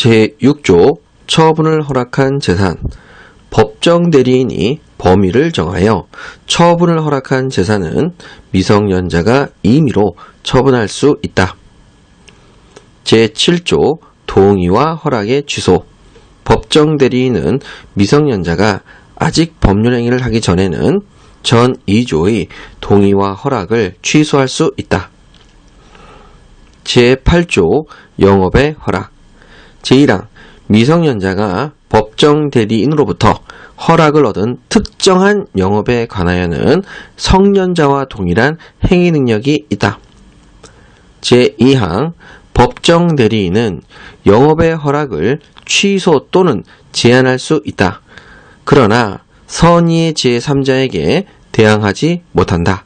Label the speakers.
Speaker 1: 제6조 처분을 허락한 재산 법정 대리인이 범위를 정하여 처분을 허락한 재산은 미성년자가 임의로 처분할 수 있다. 제7조 동의와 허락의 취소 법정 대리인은 미성년자가 아직 법률행위를 하기 전에는 전 2조의 동의와 허락을 취소할 수 있다. 제8조 영업의 허락 제1항 미성년자가 법정 대리인으로부터 허락을 얻은 특정한 영업에 관하여는 성년자와 동일한 행위 능력이 있다. 제2항 법정 대리인은 영업의 허락을 취소 또는 제한할 수 있다. 그러나 선의의 제3자에게 대항하지 못한다.